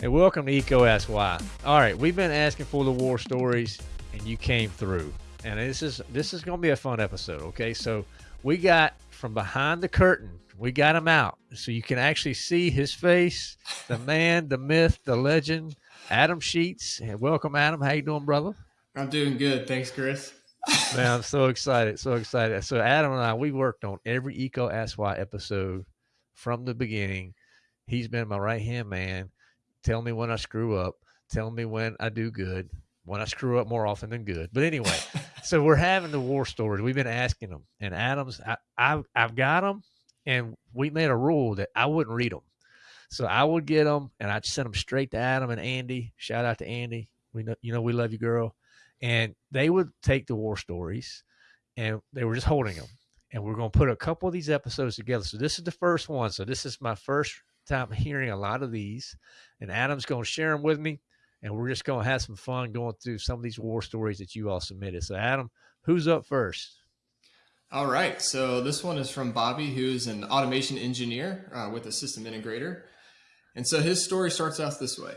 And welcome to EECO Ask Why. All right, we've been asking for the war stories, and you came through. And this is this is going to be a fun episode. Okay, so we got from behind the curtain. We got him out, so you can actually see his face. The man, the myth, the legend, Adam Sheets. And welcome, Adam. How you doing, brother? I'm doing good. Thanks, Chris. Man, I'm so excited, so excited. So Adam and I, we worked on every EECO Ask Why episode from the beginning. He's been my right hand man. Tell me when I screw up. Tell me when I do good. When I screw up more often than good. But anyway, so we're having the war stories. We've been asking them, and Adams, I, I, I've got them, and we made a rule that I wouldn't read them. So I would get them, and I'd send them straight to Adam and Andy. Shout out to Andy. We know, you know, we love you, girl and they would take the war stories and they were just holding them and we're going to put a couple of these episodes together. So this is the first one. So this is my first time hearing a lot of these and adam's going to share them with me and we're just going to have some fun going through some of these war stories that you all submitted. So adam who's up first? All right so this one is from bobby who's an automation engineer uh, with a system integrator. And so his story starts out this way.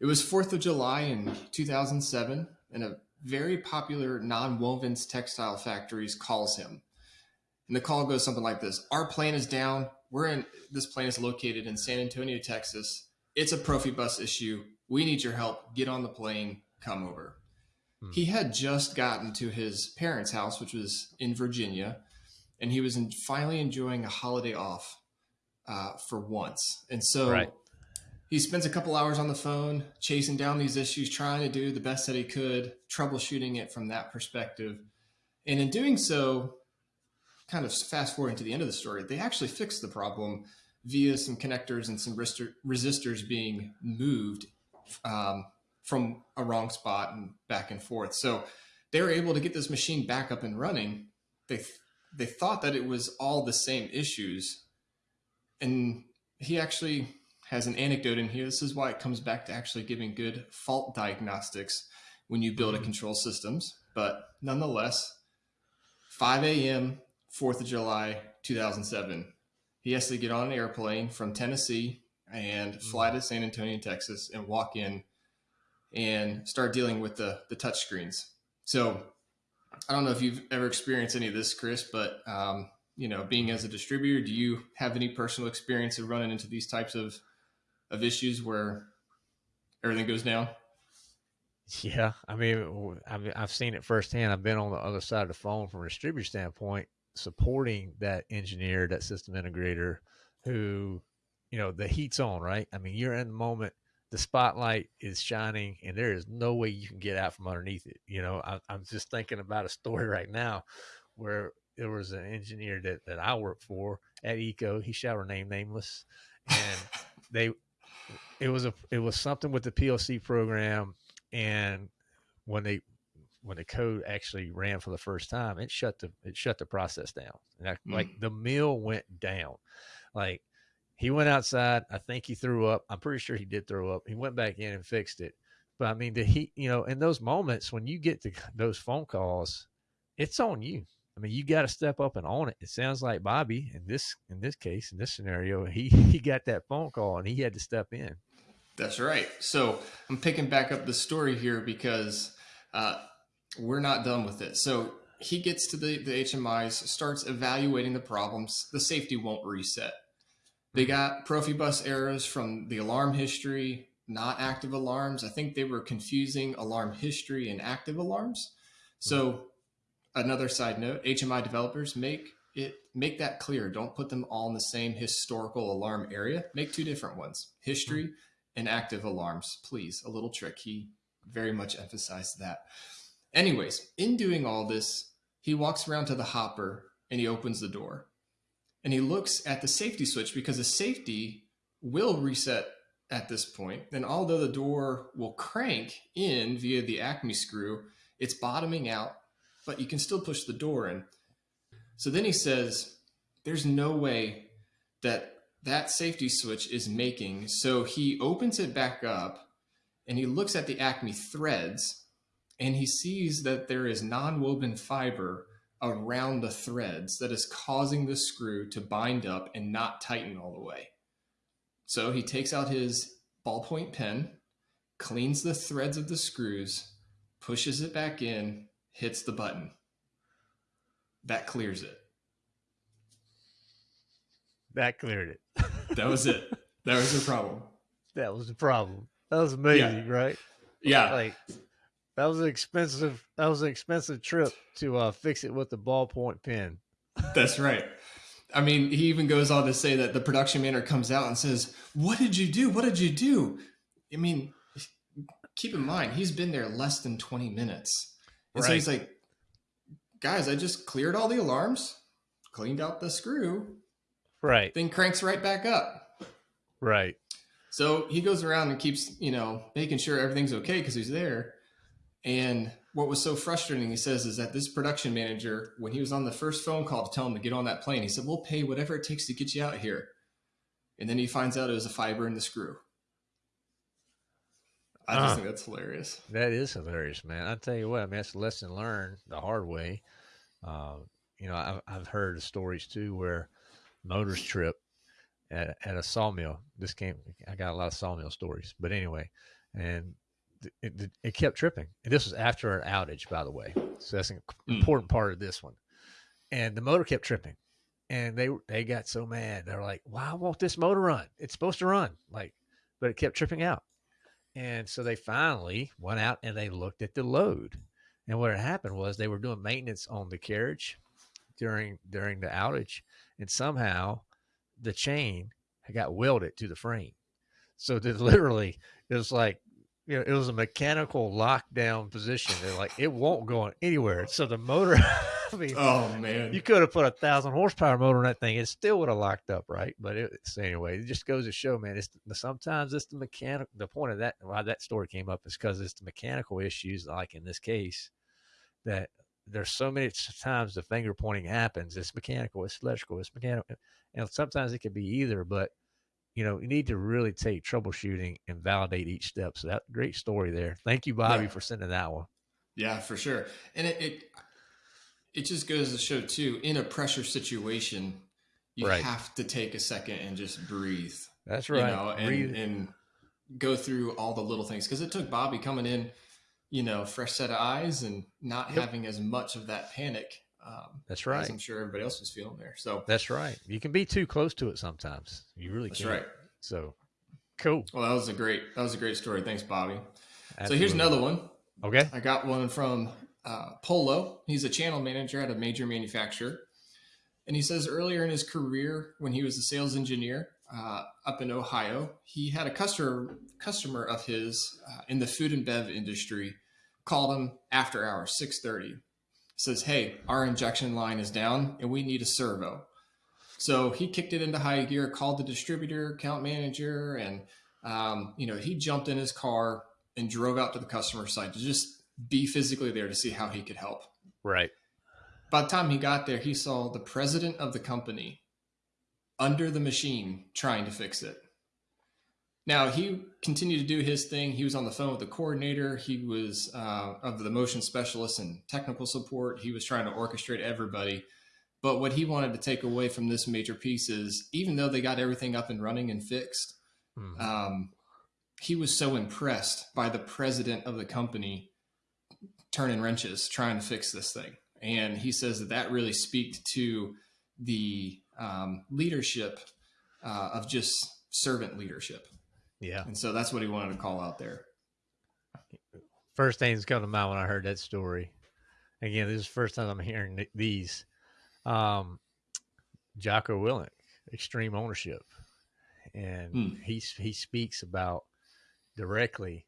It was 4th of July in 2007 and a very popular non-wovens textile factories calls him. And the call goes something like this. Our plane is down. We're in this plane is located in San Antonio, Texas. It's a Profibus issue. We need your help. Get on the plane. Come over. Hmm. He had just gotten to his parents' house, which was in Virginia, and he was in, finally enjoying a holiday off uh, for once. And so right he spends a couple hours on the phone chasing down these issues, trying to do the best that he could, troubleshooting it from that perspective. And in doing so, kind of fast forwarding to the end of the story, they actually fixed the problem via some connectors and some resistors being moved um, from a wrong spot and back and forth. So they were able to get this machine back up and running. They they thought that it was all the same issues, and he actually has an anecdote in here. This is why it comes back to actually giving good fault diagnostics when you build a mm-hmm. control systems. But nonetheless, 5 a.m., 4th of July, 2007. He has to get on an airplane from Tennessee and fly mm-hmm. to San Antonio, Texas, and walk in and start dealing with the the touch screens. So I don't know if you've ever experienced any of this, Chris, but um, you know, being as a distributor, do you have any personal experience of running into these types of of issues where everything goes down? Yeah, I mean, I mean, I've seen it firsthand. I've been on the other side of the phone from a distributor standpoint, supporting that engineer, that system integrator, who, you know, the heat's on, right? I mean, you're in the moment, the spotlight is shining, and there is no way you can get out from underneath it. You know, I, I'm just thinking about a story right now where there was an engineer that that I worked for at EECO. He shall remain nameless, and they it was a it was something with the PLC program, and when they when the code actually ran for the first time, it shut the it shut the process down. And I, mm. like the mill went down. Like he went outside. I think he threw up. I'm pretty sure he did throw up. He went back in and fixed it. But I mean, the heat, you know, in those moments when you get to those phone calls, it's on you. I mean, you got to step up and own it. It sounds like Bobby in this in this case in this scenario, he he got that phone call and he had to step in. That's right. So I'm picking back up the story here because uh, we're not done with it. So he gets to the, the HMIs, starts evaluating the problems. The safety won't reset. They mm-hmm. got Profibus errors from the alarm history, not active alarms. I think they were confusing alarm history and active alarms. So mm-hmm. another side note, HMI developers make it make that clear. Don't put them all in the same historical alarm area. Make two different ones. History mm-hmm and active alarms. Please, a little trick. He very much emphasized that. Anyways, in doing all this, he walks around to the hopper and he opens the door. And he looks at the safety switch because the safety will reset at this point. And although the door will crank in via the Acme screw, it's bottoming out, but you can still push the door in. So then he says, There's no way that that safety switch is making. So he opens it back up and he looks at the Acme threads and he sees that there is non-woven fiber around the threads that is causing the screw to bind up and not tighten all the way. So he takes out his ballpoint pen, cleans the threads of the screws, pushes it back in, hits the button. That clears it. That cleared it. That was it. that was the problem. That was the problem. That was amazing, Yeah. right? Yeah. Like that was an expensive. That was an expensive trip to uh, fix it with the ballpoint pen. That's right. I mean, he even goes on to say that the production manager comes out and says, What did you do? What did you do? I mean, keep in mind, he's been there less than 20 minutes. And so he's like, Guys, I just cleared all the alarms, cleaned out the screw, Right. then cranks right back up. Right. So he goes around and keeps, you know, making sure everything's okay because he's there. And what was so frustrating, he says, is that this production manager, when he was on the first phone call to tell him to get on that plane, he said, We'll pay whatever it takes to get you out here. And then he finds out it was a fiber in the screw. I just Uh. think that's hilarious. That is hilarious, man. I tell you what, I mean, that's a lesson learned the hard way. Uh, you know, I've, I've heard of stories too where motors trip at, at a sawmill. This came, I got a lot of sawmill stories, but anyway, and it, it, it kept tripping. And this was after an outage, by the way. So that's an Mm. important part of this one. And the motor kept tripping. And they they got so mad. They're like, "Why won't this motor run? It's supposed to run." Like, but it kept tripping out. And so they finally went out and they looked at the load. And what had happened was they were doing maintenance on the carriage during during the outage, and somehow the chain had got welded to the frame. So literally it was like you know, it was a mechanical lockdown position. They're like, it won't go anywhere. So the motor, I mean, Oh, man. you could have put a thousand horsepower motor on that thing; it still would have locked up, right? But it, anyway, it just goes to show, man. It's sometimes it's the mechanical. The point of that, why that story came up, is because it's the mechanical issues, like in this case, that there's so many times the finger pointing happens. It's mechanical, it's electrical, it's mechanical, and sometimes it could be either. But you know, you need to really take troubleshooting and validate each step. So that great story there. Thank you, Bobby, Right. for sending that one. Yeah, for sure. And it, it it just goes to show too, in a pressure situation, you Right. have to take a second and just breathe. That's you right. know, and, Breathe- and go through all the little things because it took Bobby coming in, you know, fresh set of eyes and not Yep. having as much of that panic. Um, That's right. I'm sure everybody else was feeling there. So That's right. You can be too close to it sometimes. You really that's can. right. So cool. Well, that was a great that was a great story. Thanks, Bobby. So here's another one. Okay. I got one from uh, Polo. He's a channel manager at a major manufacturer. And he says earlier in his career, when he was a sales engineer uh, up in Ohio, he had a customer customer of his uh, in the food and bev industry called him after hours, 6:30. Says, "Hey, our injection line is down, and we need a servo." So he kicked it into high gear, called the distributor, account manager, and um, you know he jumped in his car and drove out to the customer site to just be physically there to see how he could help. Right. By the time he got there, he saw the president of the company under the machine trying to fix it. Now he continued to do his thing. He was on the phone with the coordinator. He was uh, of the motion specialist and technical support. He was trying to orchestrate everybody. But what he wanted to take away from this major piece is, even though they got everything up and running and fixed, Mhm. um, he was so impressed by the president of the company turning wrenches trying to fix this thing and he says that that really speaks to the um, leadership uh, of just servant leadership yeah. and so that's what he wanted to call out there First things come to mind when I heard that story. Again, this is the first time I'm hearing these. Um, Jocko Willink, extreme ownership, and Hmm. he he speaks about directly,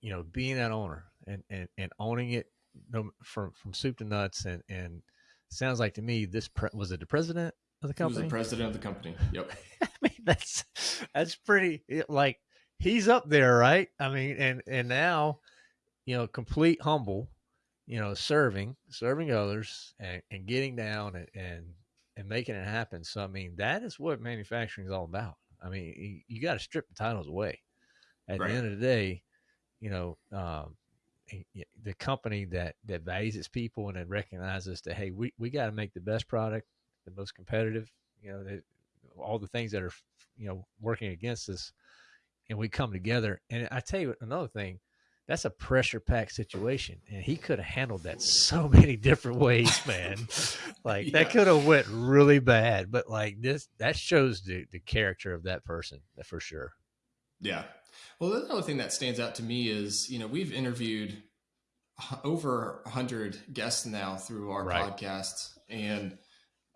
you know, being that owner and and, and owning it from from soup to nuts. And and sounds like to me this pre- was it the president of the he was company. the president of the company yep that's that's pretty like he's up there, right? I mean, and and now, you know, complete humble, you know, serving, serving others, and, and getting down and, and and making it happen. So I mean, that is what manufacturing is all about. I mean, you, you got to strip the titles away. At Right. the end of the day, you know, um, the company that that values its people and that recognizes that hey, we we got to make the best product, the most competitive. You know, the, all the things that are you know working against us, and we come together. And I tell you another thing, that's a pressure packed situation, and he could have handled that so many different ways, man. like yeah. that could have went really bad, but like this, that shows the the character of that person for sure. Yeah. Well, the other thing that stands out to me is, you know, we've interviewed over 100 guests now through our right. podcasts. And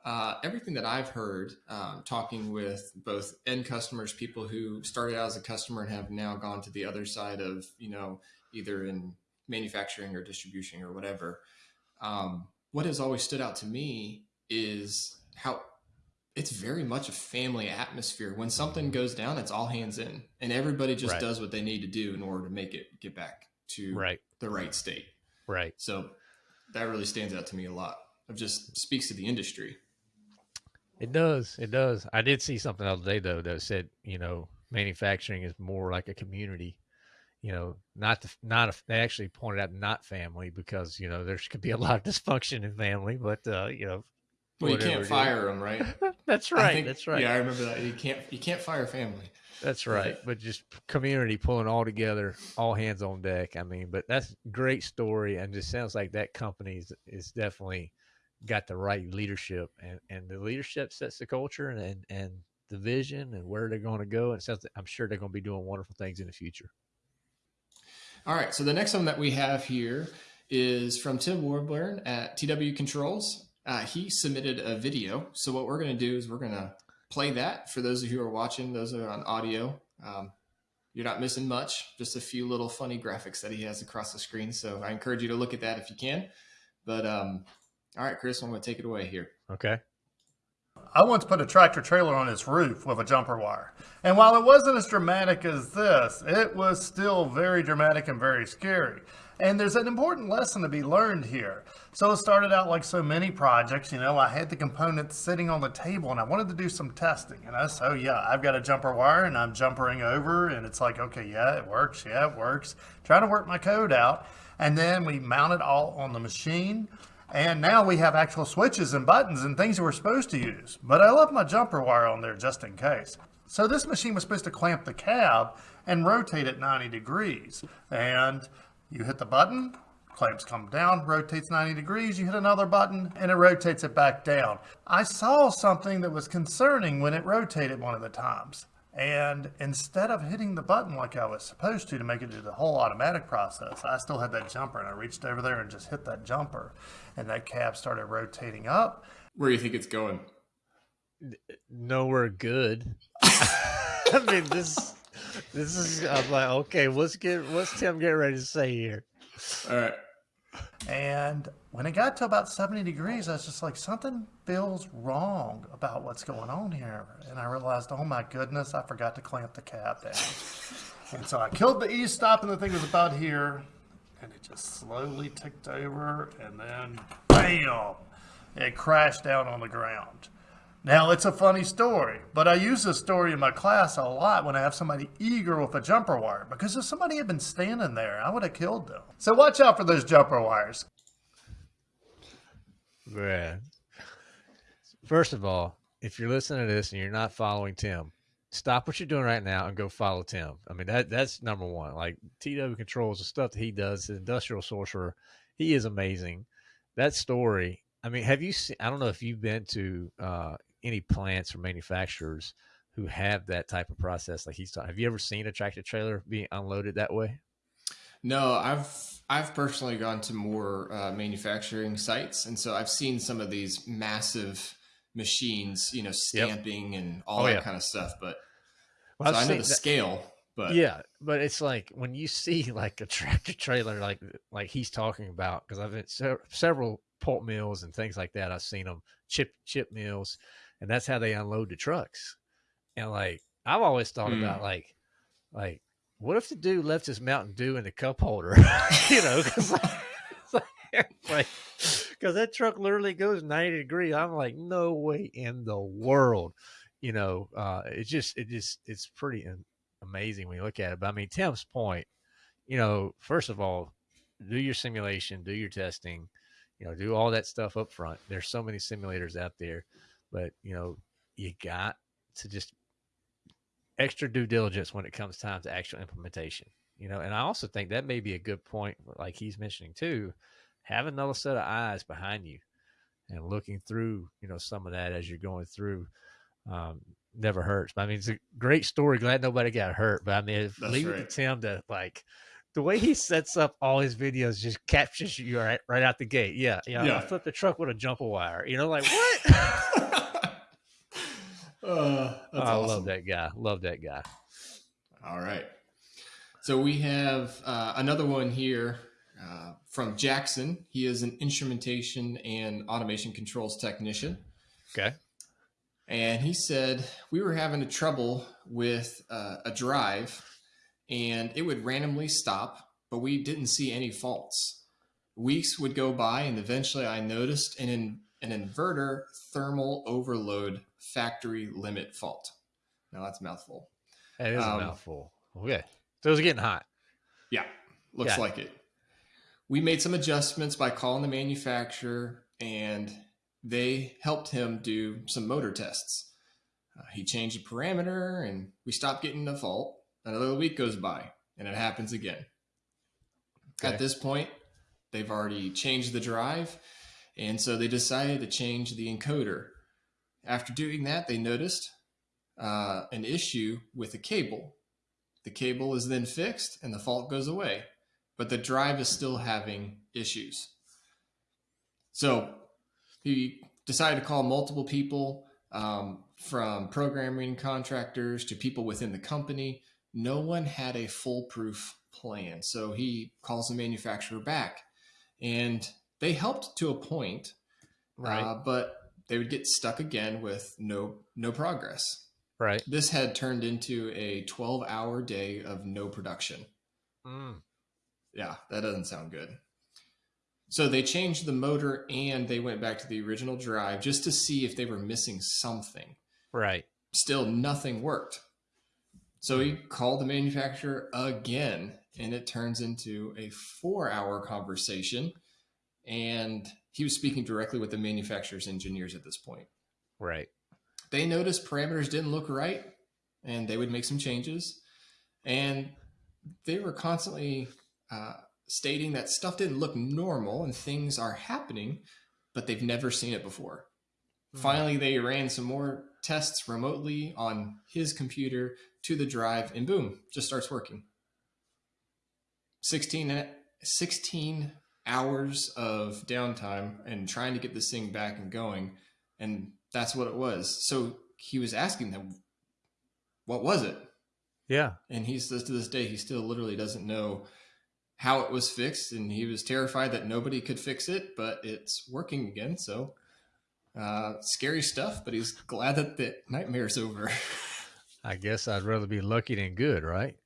uh, everything that I've heard, um, talking with both end customers, people who started out as a customer and have now gone to the other side of, you know, either in manufacturing or distribution or whatever, um, what has always stood out to me is how it's very much a family atmosphere. When something goes down, it's all hands in, and everybody just right. does what they need to do in order to make it get back to right. the right state. Right. So that really stands out to me a lot. It just speaks to the industry. It does. It does. I did see something the other day though that said, you know, manufacturing is more like a community. You know, not the, not a, they actually pointed out not family because you know there could be a lot of dysfunction in family, but uh, you know, well, you can't fire them, right? that's right. Think, that's right. Yeah, I remember that. You can't you can't fire family. That's right. But just community pulling all together, all hands on deck. I mean, but that's great story, and just sounds like that company is, is definitely got the right leadership, and and the leadership sets the culture and and, and the vision and where they're going to go. And I'm sure they're going to be doing wonderful things in the future. All right. So the next one that we have here is from Tim Wilborne at TW Controls. Uh, he submitted a video. So what we're going to do is we're going to play that for those of you who are watching, those are on audio. Um, you're not missing much, just a few little funny graphics that he has across the screen. So I encourage you to look at that if you can. But um, all right, Chris, I'm going to take it away here. Okay. I once put a tractor trailer on its roof with a jumper wire. And while it wasn't as dramatic as this, it was still very dramatic and very scary. And there's an important lesson to be learned here. So it started out like so many projects, you know, I had the components sitting on the table and I wanted to do some testing. And I so oh, yeah, I've got a jumper wire and I'm jumpering over and it's like, okay, yeah, it works. Yeah, it works. Trying to work my code out. And then we mount it all on the machine. And now we have actual switches and buttons and things we're supposed to use. But I left my jumper wire on there just in case. So this machine was supposed to clamp the cab and rotate it 90 degrees. And you hit the button, clamps come down, rotates 90 degrees, you hit another button, and it rotates it back down. I saw something that was concerning when it rotated one of the times. And instead of hitting the button like I was supposed to to make it do the whole automatic process, I still had that jumper and I reached over there and just hit that jumper. And that cab started rotating up. Where do you think it's going? Nowhere good. I mean, this this is I'm like, okay, let's get what's Tim getting ready to say here. All right. And when it got to about 70 degrees, I was just like, something feels wrong about what's going on here. And I realized, oh my goodness, I forgot to clamp the cab down. and so I killed the E stop, and the thing was about here. And it just slowly ticked over, and then bam, it crashed down on the ground. Now, it's a funny story, but I use this story in my class a lot when I have somebody eager with a jumper wire, because if somebody had been standing there, I would have killed them. So watch out for those jumper wires. Man. First of all, if you're listening to this and you're not following Tim, stop what you're doing right now and go follow Tim. I mean, that that's number one. Like TW controls the stuff that he does, the industrial sorcerer. He is amazing. That story. I mean, have you seen? I don't know if you've been to uh, any plants or manufacturers who have that type of process like he's talking. Have you ever seen a tractor trailer being unloaded that way? No, I've I've personally gone to more uh, manufacturing sites, and so I've seen some of these massive machines, you know, stamping yep. and all oh, that yeah. kind of stuff. But well, so I know the that, scale, but yeah, but it's like when you see like a tractor trailer, like like he's talking about, because I've been se- several pulp mills and things like that. I've seen them chip chip mills, and that's how they unload the trucks. And like I've always thought mm. about like like what if the dude left his Mountain Dew in the cup holder? you know, because like, that truck literally goes 90 degrees. I'm like, no way in the world. You know, uh, it's just, it just, it's pretty amazing when you look at it. But I mean, Tim's point, you know, first of all, do your simulation, do your testing, you know, do all that stuff up front. There's so many simulators out there, but you know, you got to just extra due diligence when it comes time to actual implementation. You know, and I also think that may be a good point, like he's mentioning too. Have another set of eyes behind you and looking through, you know, some of that as you're going through. Um, never hurts. I mean, it's a great story. Glad nobody got hurt. But I mean, leave right. it to Tim to like the way he sets up all his videos just captures you right, right out the gate. Yeah, yeah. Yeah. I flipped the truck with a jumper wire. You know, like what? uh, I awesome. love that guy. Love that guy. All right. So we have uh, another one here uh, from Jackson. He is an instrumentation and automation controls technician. Okay. And he said, We were having a trouble with uh, a drive and it would randomly stop, but we didn't see any faults. Weeks would go by and eventually I noticed an, in, an inverter thermal overload factory limit fault. Now that's mouthful. That is Um, a mouthful. Okay. So it was getting hot. Yeah, looks Yeah. like it. We made some adjustments by calling the manufacturer, and they helped him do some motor tests. Uh, he changed the parameter, and we stopped getting the fault. Another week goes by, and it happens again. Okay. At this point, they've already changed the drive, and so they decided to change the encoder. After doing that, they noticed uh, an issue with the cable. The cable is then fixed and the fault goes away, but the drive is still having issues. So he decided to call multiple people um, from programming contractors to people within the company. No one had a foolproof plan. So he calls the manufacturer back and they helped to a point, Right. uh, but they would get stuck again with no no progress. right. This had turned into a 12 hour day of no production. Mm. Yeah, that doesn't sound good. So they changed the motor and they went back to the original drive just to see if they were missing something. Right. Still, nothing worked. So he called the manufacturer again, and it turns into a four hour conversation. And he was speaking directly with the manufacturer's engineers at this point. Right. they noticed parameters didn't look right and they would make some changes and they were constantly uh, stating that stuff didn't look normal and things are happening but they've never seen it before Hmm. finally they ran some more tests remotely on his computer to the drive and boom just starts working 16 16 hours of downtime and trying to get this thing back and going and that's what it was so he was asking them what was it Yeah. and he says to this day he still literally doesn't know how it was fixed and he was terrified that nobody could fix it but it's working again so uh, scary stuff but he's glad that the nightmare's over I guess I'd rather be lucky than good, right?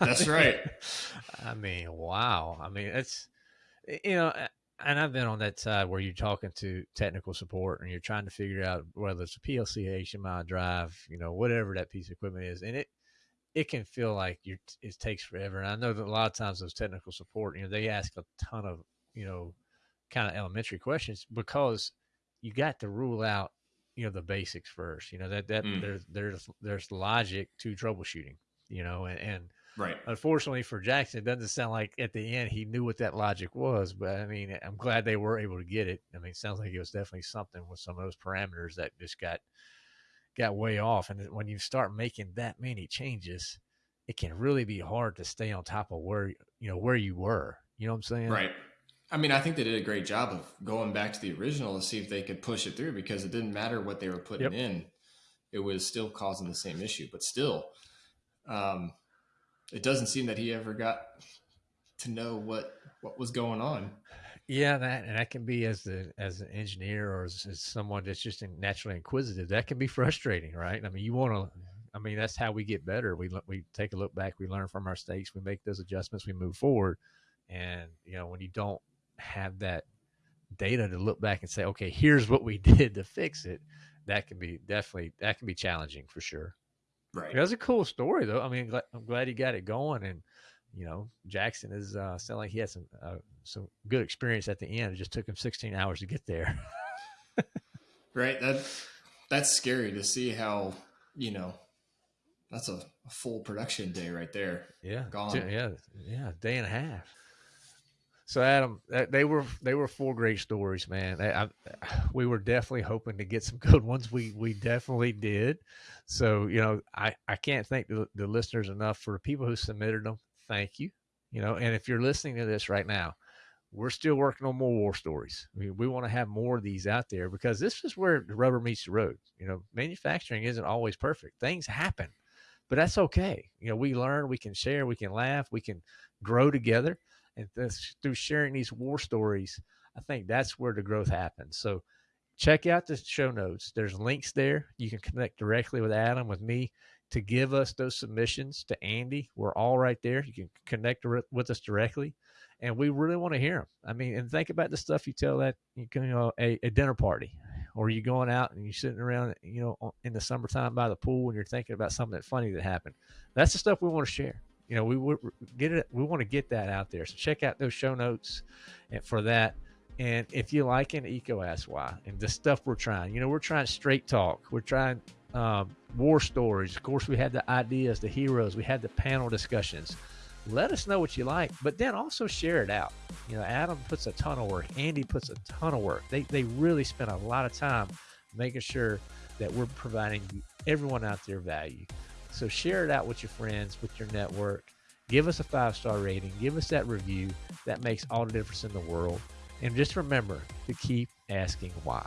That's right. I mean, wow. I mean, it's you know, and I've been on that side where you're talking to technical support and you're trying to figure out whether it's a PLC, HMI drive, you know, whatever that piece of equipment is, and it it can feel like you it takes forever. And I know that a lot of times those technical support, you know, they ask a ton of you know, kind of elementary questions because you got to rule out you know the basics first. You know that that Mm. there's there's there's logic to troubleshooting. You know, and, and right unfortunately for Jackson, it doesn't sound like at the end he knew what that logic was. But I mean, I'm glad they were able to get it. I mean, it sounds like it was definitely something with some of those parameters that just got got way off. And when you start making that many changes, it can really be hard to stay on top of where you know where you were. You know what I'm saying? right i mean i think they did a great job of going back to the original to see if they could push it through because it didn't matter what they were putting Yep. in it was still causing the same issue but still um, it doesn't seem that he ever got to know what what was going on Yeah, that and that can be as the as an engineer or as, as someone that's just naturally inquisitive. That can be frustrating, right? I mean, you want to. I mean, that's how we get better. We we take a look back, we learn from our mistakes, we make those adjustments, we move forward. And you know, when you don't have that data to look back and say, okay, here's what we did to fix it, that can be definitely that can be challenging for sure. Right was a cool story, though. I mean, I'm glad he got it going, and you know, Jackson is uh, sound like he had some uh, some good experience at the end. It just took him 16 hours to get there. right. That that's scary to see how you know. That's a, a full production day right there. Yeah, Gone. Yeah, yeah, day and a half. So Adam, they were they were four great stories, man. I, we were definitely hoping to get some good ones. We we definitely did. So you know, I I can't thank the, the listeners enough for the people who submitted them. Thank you. You know, and if you're listening to this right now, we're still working on more war stories. I mean, we want to have more of these out there because this is where the rubber meets the road. You know, manufacturing isn't always perfect. Things happen, but that's okay. You know, we learn, we can share, we can laugh, we can grow together and through sharing these war stories, I think that's where the growth happens. So check out the show notes. There's links there. You can connect directly with Adam, with me, to give us those submissions to Andy. We're all right there. You can connect with us directly, and we really want to hear them. I mean, and think about the stuff you tell that you can, you know, a, a dinner party, or you going out and you're sitting around, you know, in the summertime by the pool, and you're thinking about something that funny that happened. That's the stuff we want to share you know, we would get it. We want to get that out there. So check out those show notes and for that. And if you like an EECO Ask Why and the stuff we're trying, you know, we're trying straight talk. We're trying um, war stories. Of course, we had the ideas, the heroes. We had the panel discussions. Let us know what you like, but then also share it out. You know, Adam puts a ton of work. Andy puts a ton of work. They, they really spend a lot of time making sure that we're providing everyone out there value. So share it out with your friends, with your network. Give us a five star rating. Give us that review. That makes all the difference in the world. And just remember to keep asking why.